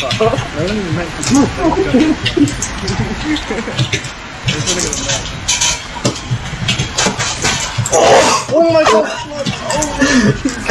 Oh my god!